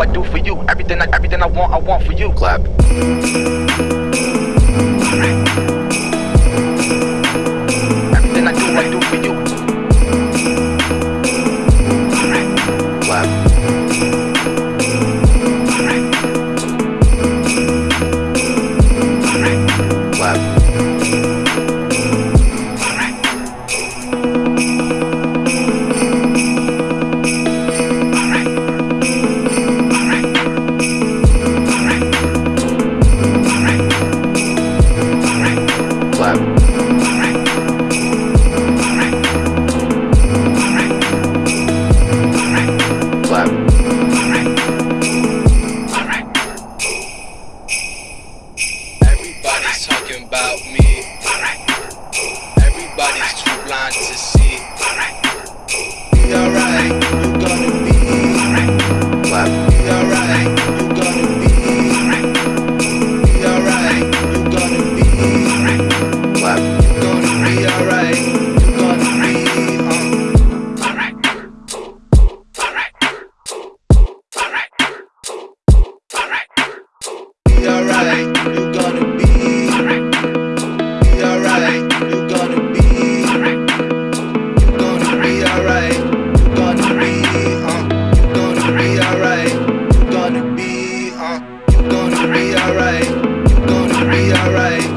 I do for you. Everything I everything I want, I want for you. Clap. About me. alright.